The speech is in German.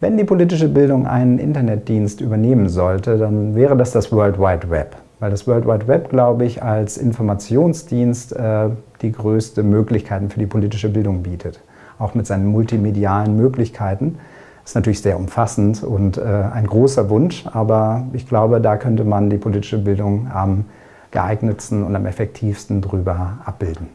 Wenn die politische Bildung einen Internetdienst übernehmen sollte, dann wäre das das World Wide Web. Weil das World Wide Web, glaube ich, als Informationsdienst äh, die größte Möglichkeiten für die politische Bildung bietet. Auch mit seinen multimedialen Möglichkeiten. Das ist natürlich sehr umfassend und äh, ein großer Wunsch, aber ich glaube, da könnte man die politische Bildung am geeignetsten und am effektivsten drüber abbilden.